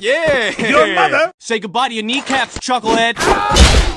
Yeah. Your mother? Say goodbye to your kneecaps, chucklehead.